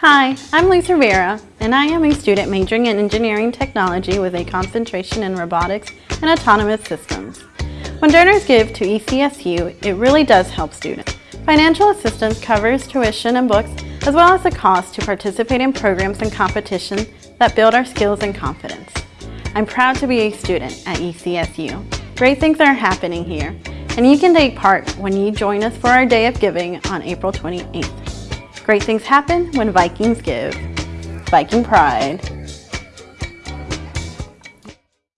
Hi, I'm Lisa Rivera, and I am a student majoring in engineering technology with a concentration in robotics and autonomous systems. When donors give to ECSU, it really does help students. Financial assistance covers tuition and books, as well as the cost to participate in programs and competitions that build our skills and confidence. I'm proud to be a student at ECSU. Great things are happening here, and you can take part when you join us for our Day of Giving on April 28th. Great things happen when Vikings give. Viking Pride.